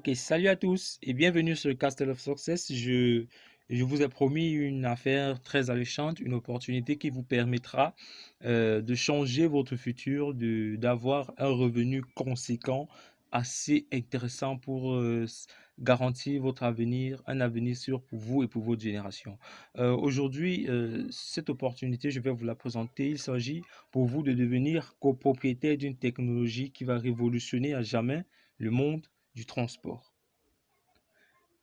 Ok, salut à tous et bienvenue sur le Castle of Success. Je, vous ai promis une affaire très alléchante, une opportunité qui vous permettra euh, de changer votre futur, d'avoir un revenu conséquent, assez intéressant pour euh, garantir votre avenir, un avenir sûr pour vous et pour votre génération. Euh, aujourd'hui, cette opportunité, je vais vous la présenter. Il s'agit pour vous de devenir copropriétaire d'une technologie qui va révolutionner à jamais le monde du transport.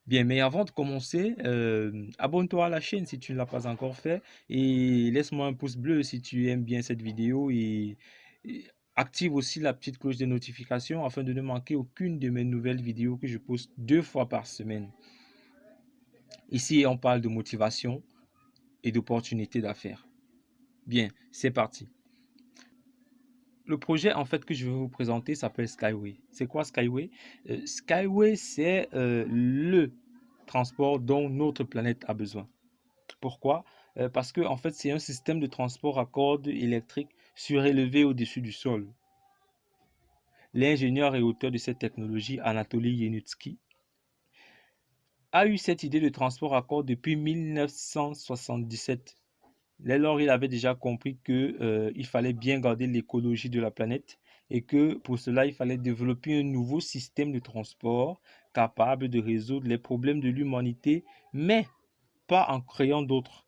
Bien, mais avant de commencer, euh, abonne-toi à la chaîne si tu ne l'as pas encore fait et laisse-moi un pouce bleu si tu aimes bien cette vidéo et, active aussi la petite cloche de notification afin de ne manquer aucune de mes nouvelles vidéos que je poste deux fois par semaine. Ici, on parle de motivation et d'opportunités d'affaires. Bien, c'est parti le projet en fait que je vais vous présenter s'appelle Skyway. C'est quoi Skyway? Euh, Skyway, c'est euh, le transport dont notre planète a besoin. Pourquoi? Euh, Parce que en fait, c'est un système de transport à cordes électriques surélevé au-dessus du sol. L'ingénieur et auteur de cette technologie, Anatoly Yenutsky, a eu cette idée de transport à cordes depuis 1977 Dès lors, il avait déjà compris qu'il euh, fallait bien garder l'écologie de la planète et que pour cela, il fallait développer un nouveau système de transport capable de résoudre les problèmes de l'humanité, mais pas en créant d'autres.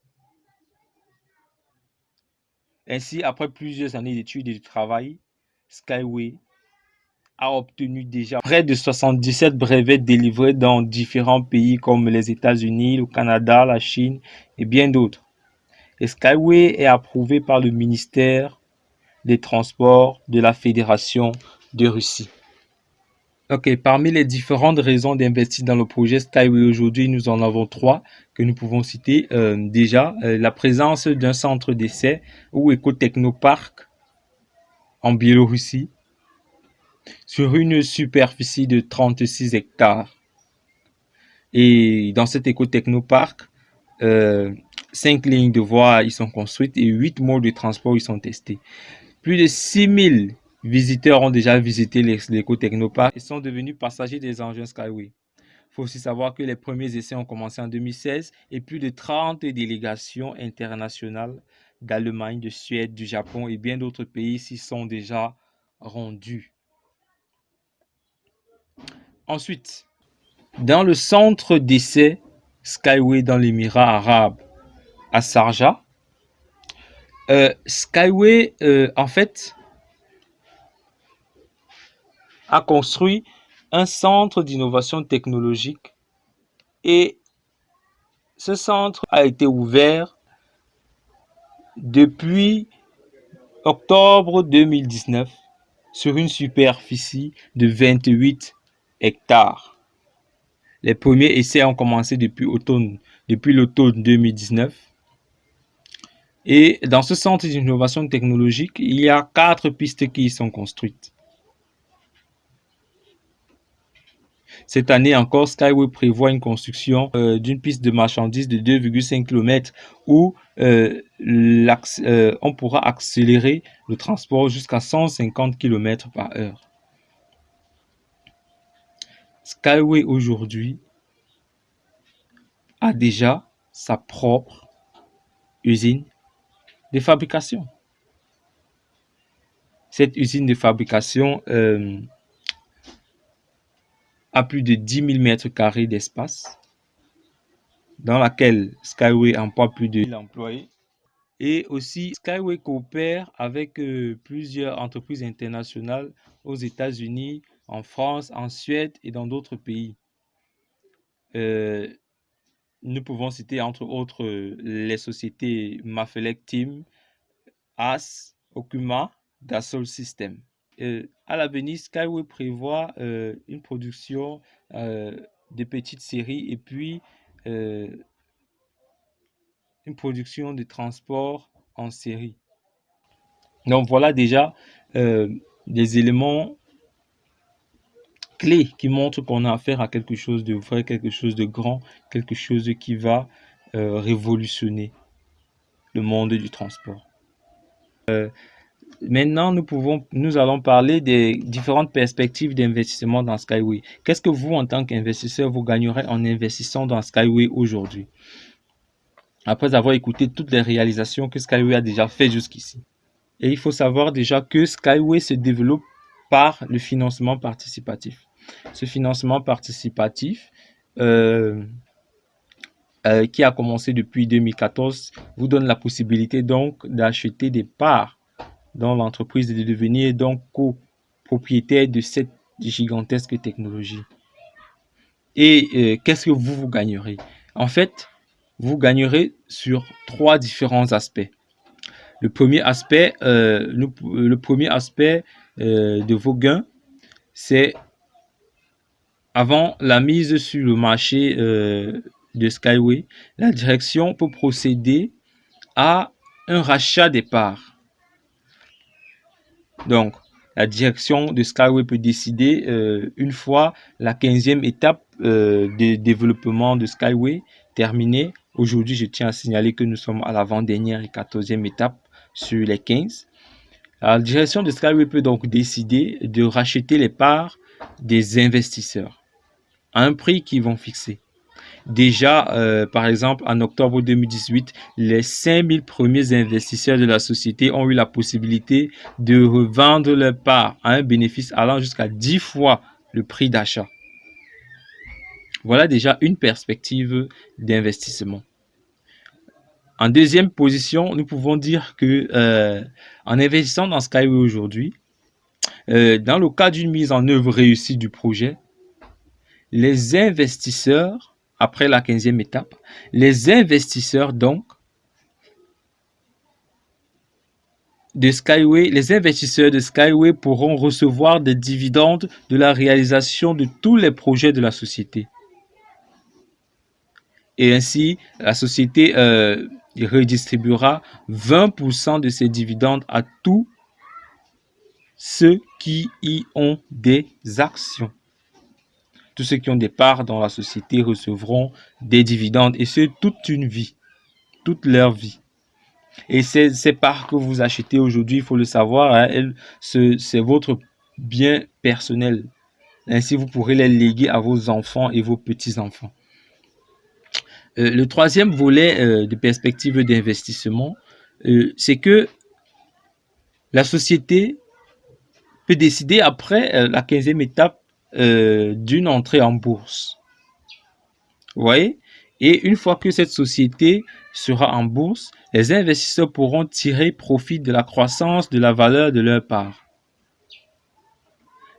Ainsi, après plusieurs années d'études et de travail, Skyway a obtenu déjà près de 77 brevets délivrés dans différents pays comme les États-Unis, le Canada, la Chine et bien d'autres. Skyway est approuvé par le ministère des Transports de la Fédération de Russie. Ok, parmi les différentes raisons d'investir dans le projet Skyway aujourd'hui, nous en avons trois que nous pouvons citer. Euh, déjà, euh, la présence d'un centre d'essai ou éco-technoparc en Biélorussie sur une superficie de 36 hectares. Et dans cet éco-technoparc, euh, Cinq lignes de voie y sont construites et huit modes de transport y sont testés. Plus de 6000 visiteurs ont déjà visité l'éco-technopark et sont devenus passagers des engins Skyway. Il faut aussi savoir que les premiers essais ont commencé en 2016 et plus de 30 délégations internationales d'Allemagne, de Suède, du Japon et bien d'autres pays s'y sont déjà rendus. Ensuite, dans le centre d'essai Skyway dans l'Émirat arabe à Sarja. Euh, Skyway, euh, en fait, a construit un centre d'innovation technologique et ce centre a été ouvert depuis octobre 2019 sur une superficie de 28 hectares. Les premiers essais ont commencé depuis l'automne 2019 et dans ce centre d'innovation technologique, il y a quatre pistes qui y sont construites. Cette année encore, Skyway prévoit une construction euh, d'une piste de marchandises de 2,5 km où euh, euh, on pourra accélérer le transport jusqu'à 150 km par heure. Skyway aujourd'hui a déjà sa propre usine de fabrication. Cette usine de fabrication euh, plus de 10 000 mètres carrés d'espace dans laquelle Skyway emploie plus de 1000 employés. Et aussi, Skyway coopère avec euh, plusieurs entreprises internationales aux États-Unis, en France, en Suède et dans d'autres pays. Euh, nous pouvons citer entre autres les sociétés Mafelec Team, AS, Okuma, Dassault System. Euh, à l'avenir, Skyway prévoit euh, une production euh, de petites séries et puis une production de transport en série. Donc voilà déjà des éléments clé qui montre qu'on a affaire à quelque chose de vrai, quelque chose de grand, quelque chose qui va révolutionner le monde du transport. Maintenant, nous, pouvons, nous allons parler des différentes perspectives d'investissement dans Skyway. Qu'est-ce que vous, en tant qu'investisseur, vous gagnerez en investissant dans Skyway aujourd'hui? Après avoir écouté toutes les réalisations que Skyway a déjà fait jusqu'ici. Et il faut savoir déjà que Skyway se développe par le financement participatif. Ce financement participatif, euh, euh, qui a commencé depuis 2014, vous donne la possibilité donc d'acheter des parts dans l'entreprise de devenir donc copropriétaire de cette gigantesque technologie. Et euh, qu'est-ce que vous, vous gagnerez? En fait, vous gagnerez sur trois différents aspects. Le premier aspect, euh, euh, de vos gains, c'est avant la mise sur le marché de Skyway, la direction peut procéder à un rachat des parts. Donc, la direction de Skyway peut décider, euh, une fois la 15e étape euh, de développement de Skyway terminée, aujourd'hui, je tiens à signaler que nous sommes à l'avant-dernière et 14e étape sur les 15. La direction de Skyway peut donc décider de racheter les parts des investisseurs à un prix qu'ils vont fixer. Déjà, euh, par exemple, en octobre 2018, les 5000 premiers investisseurs de la société ont eu la possibilité de revendre leurs parts à un bénéfice allant jusqu'à 10 fois le prix d'achat. Voilà déjà une perspective d'investissement. En deuxième position, nous pouvons dire que euh, en investissant dans Skyway aujourd'hui, euh, dans le cas d'une mise en œuvre réussie du projet, les investisseurs après la 15e étape, les investisseurs donc de Skyway, les investisseurs de Skyway pourront recevoir des dividendes de la réalisation de tous les projets de la société. Et ainsi, la société euh, redistribuera 20% de ces dividendes à tous ceux qui y ont des actions. Tous ceux qui ont des parts dans la société recevront des dividendes et ce, toute une vie, toute leur vie. Et ces, parts que vous achetez aujourd'hui, il faut le savoir, hein, c'est votre bien personnel. Ainsi, vous pourrez les léguer à vos enfants et vos petits-enfants. Euh, le troisième volet euh, de perspective d'investissement, euh, c'est que la société peut décider après la 15e étape euh, d'une entrée en bourse. Vous voyez? Et une fois que cette société sera en bourse, les investisseurs pourront tirer profit de la croissance de la valeur de leur part.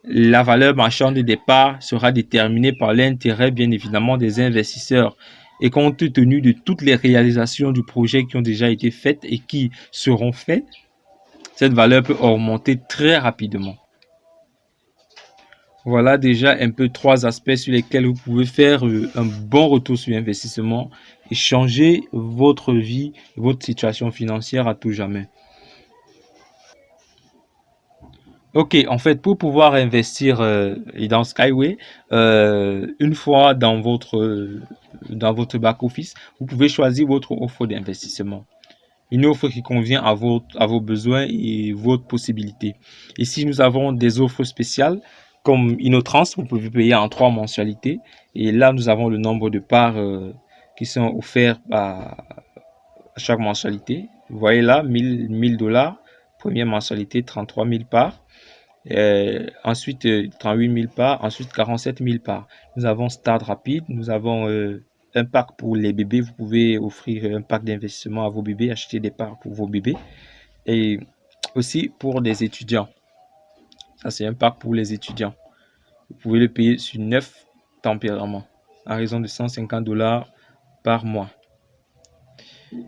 La valeur marchande des parts sera déterminée par l'intérêt, bien évidemment, des investisseurs. Et compte tenu de toutes les réalisations du projet qui ont déjà été faites et qui seront faites, cette valeur peut augmenter très rapidement. Voilà déjà un peu trois aspects sur lesquels vous pouvez faire euh, un bon retour sur investissement et changer votre vie, votre situation financière à tout jamais. Ok, en fait, pour pouvoir investir euh, dans Skyway, euh, une fois dans votre, dans votre back-office, vous pouvez choisir votre offre d'investissement. Une offre qui convient à, à vos besoins et votre possibilité. Ici, nous avons des offres spéciales comme Inotrans, vous pouvez payer en trois mensualités. Et là, nous avons le nombre de parts euh, qui sont offerts à, chaque mensualité. Vous voyez là, 1000 dollars. Première mensualité, 33 000 parts. ensuite, 38 euh, 000 parts. Ensuite, 47 000 parts. Nous avons Start Rapide. Nous avons euh, un pack pour les bébés. Vous pouvez offrir un pack d'investissement à vos bébés, acheter des parts pour vos bébés. Et aussi pour des étudiants. Ça, c'est un pack pour les étudiants. Vous pouvez le payer sur 9 tempéraments à raison de 150 dollars par mois.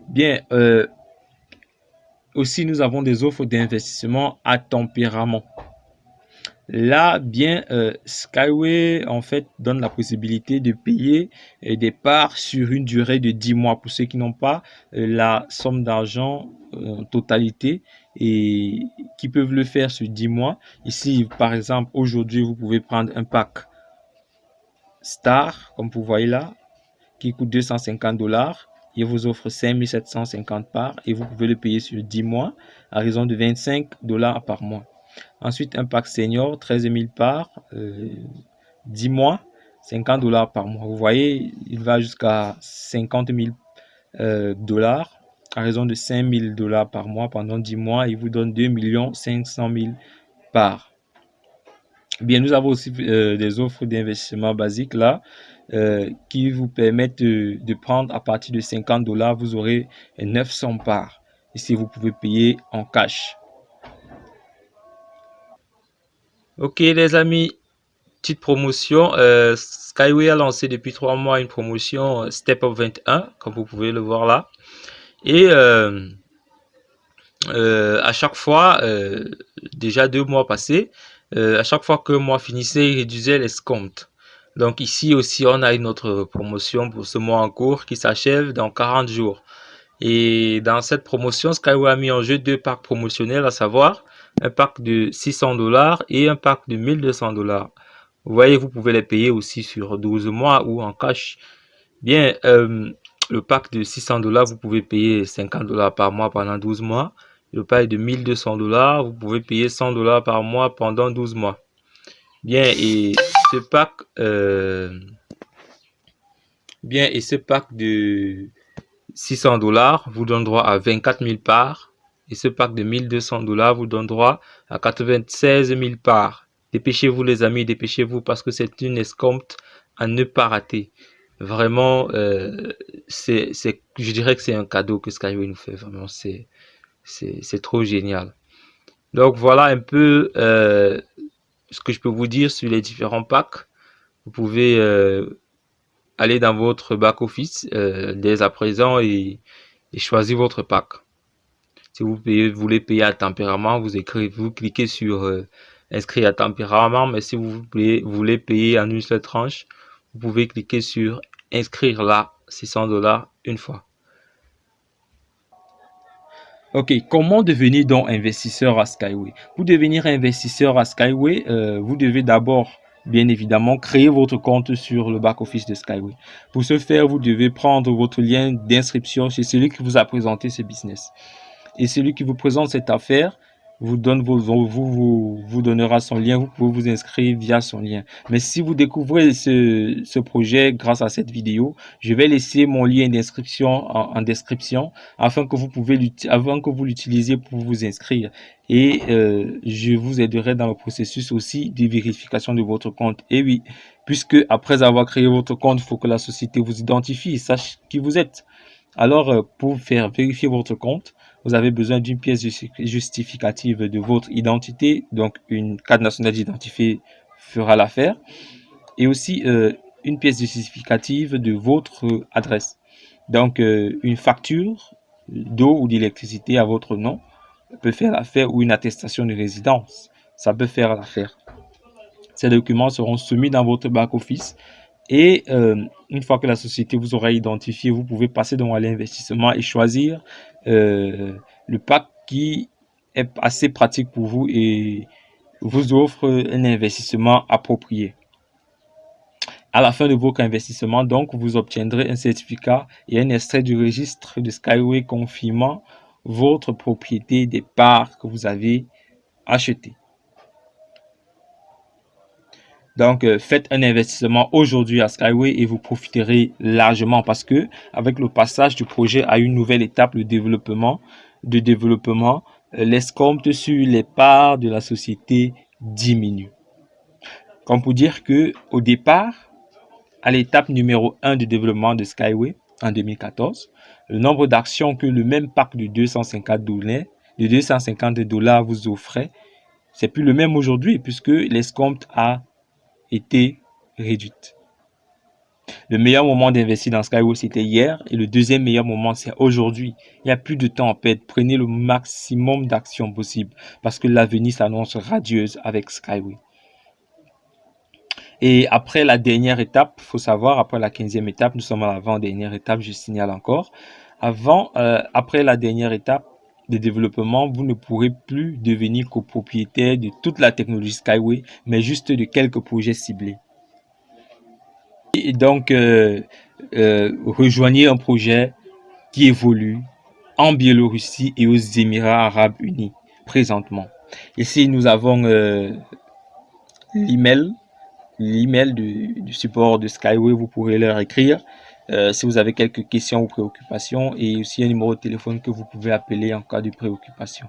Bien, euh, aussi nous avons des offres d'investissement à tempérament. Là, bien, euh, Skyway, en fait, donne la possibilité de payer euh, des parts sur une durée de 10 mois pour ceux qui n'ont pas la somme d'argent en totalité et qui peuvent le faire sur 10 mois. Ici, par exemple, aujourd'hui, vous pouvez prendre un pack Star, comme vous voyez là, qui coûte 250 dollars. il vous offre 5750 parts et vous pouvez le payer sur 10 mois à raison de 25 dollars par mois. Ensuite, un pack senior, 13 000 parts, 10 mois, 50 dollars par mois. Vous voyez, il va jusqu'à 50 000 euh, dollars à raison de 5 000 dollars par mois pendant 10 mois. Il vous donne 2 500 000 parts. Bien, nous avons aussi euh, des offres d'investissement basiques là euh, qui vous permettent de, prendre à partir de 50 dollars, vous aurez 900 parts. Ici, vous pouvez payer en cash. Ok les amis, petite promotion. Euh, Skyway a lancé depuis trois mois une promotion Step Up 21, comme vous pouvez le voir là. Et à chaque fois, déjà deux mois passés, euh, à chaque fois que moi finissais, il réduisait les comptes. Donc ici aussi, on a une autre promotion pour ce mois en cours qui s'achève dans 40 jours. Et dans cette promotion, Skyway a mis en jeu deux packs promotionnels, à savoir un pack de 600 dollars et un pack de 1200 dollars. Vous voyez, vous pouvez les payer aussi sur 12 mois ou en cash. Bien, euh, le pack de 600 dollars, vous pouvez payer 50 dollars par mois pendant 12 mois le pack de 1200 dollars, vous pouvez payer 100 dollars par mois pendant 12 mois. Bien, et ce pack, euh, bien, et ce pack de 600 dollars vous donne droit à 24 000 parts. Et ce pack de 1200 dollars vous donne droit à 96 000 parts. Dépêchez-vous les amis, dépêchez-vous parce que c'est une escompte à ne pas rater. Vraiment, euh, c'est, je dirais que c'est un cadeau que Skyway nous fait. Vraiment, c'est c'est trop génial. Donc voilà un peu euh, ce que je peux vous dire sur les différents packs. Vous pouvez euh, aller dans votre back-office dès à présent et, choisir votre pack. Si vous, voulez payer à tempérament, vous écrivez, vous cliquez sur inscrire à tempérament. Mais si vous voulez, vous voulez payer en une seule tranche, vous pouvez cliquer sur inscrire là 600 dollars une fois. Ok, comment devenir donc investisseur à Skyway? Pour devenir investisseur à Skyway, euh, vous devez d'abord, bien évidemment, créer votre compte sur le back-office de Skyway. Pour ce faire, vous devez prendre votre lien d'inscription chez celui qui vous a présenté ce business. Et celui qui vous présente cette affaire, vous donne vos, vous, vous, donnera son lien, vous pouvez vous inscrire via son lien. Mais si vous découvrez ce, ce projet grâce à cette vidéo, je vais laisser mon lien d'inscription en, description afin que vous pouvez avant que vous l'utilisiez pour vous inscrire. Et euh, je vous aiderai dans le processus aussi de vérification de votre compte. Et oui, puisque après avoir créé votre compte, il faut que la société vous identifie sache qui vous êtes. Alors, euh, pour faire vérifier votre compte, vous avez besoin d'une pièce justificative de votre identité. Donc, une carte nationale d'identifié fera l'affaire. Et aussi euh, une pièce justificative de votre adresse. Donc, euh, une facture d'eau ou d'électricité à votre nom peut faire l'affaire ou une attestation de résidence. Ça peut faire l'affaire. Ces documents seront soumis dans votre back-office et euh, une fois que la société vous aura identifié, vous pouvez passer dans l'investissement et choisir euh, le pack qui est assez pratique pour vous et vous offre un investissement approprié. À la fin de votre investissement, donc, vous obtiendrez un certificat et un extrait du registre de Skyway confirmant votre propriété des parts que vous avez achetées. Donc, euh, faites un investissement aujourd'hui à Skyway et vous profiterez largement parce que avec le passage du projet à une nouvelle étape, le développement, de développement, euh, l'escompte sur les parts de la société diminue. Comme pour dire que au départ, à l'étape numéro 1 du développement de Skyway en 2014, le nombre d'actions que le même pack de 250 dollars, de 250 dollars vous offrait, c'est plus le même aujourd'hui puisque l'escompte a été réduite. Le meilleur moment d'investir dans Skyway, c'était hier. Et le deuxième meilleur moment, c'est aujourd'hui. Il n'y a plus de temps à perdre. Prenez le maximum d'actions possible parce que l'avenir s'annonce radieuse avec Skyway. Et après la dernière étape, il faut savoir, après la quinzième étape, nous sommes à l'avant-dernière étape, je signale encore. Avant, euh, après la dernière étape, de développement, vous ne pourrez plus devenir copropriétaire de toute la technologie Skyway, mais juste de quelques projets ciblés. Et donc, euh, euh, rejoignez un projet, qui évoluent en Biélorussie et aux Émirats arabes unis présentement. Ici, nous avons euh, l'email, l'email du, du, support de Skyway, vous pourrez leur écrire euh, si vous avez quelques questions ou préoccupations et aussi un numéro de téléphone que vous pouvez appeler en cas de préoccupation.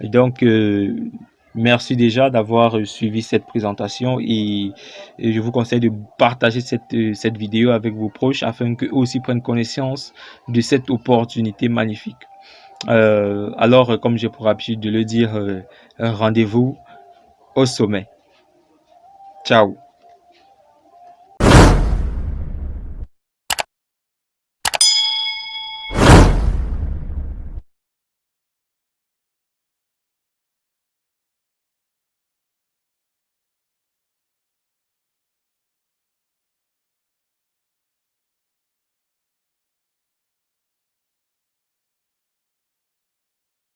Donc, euh, merci déjà d'avoir suivi cette présentation et, je vous conseille de partager cette, cette vidéo avec vos proches afin qu'eux aussi prennent connaissance de cette opportunité magnifique. Euh, alors, comme j'ai pour habitude de le dire, euh, rendez-vous au sommet. Ciao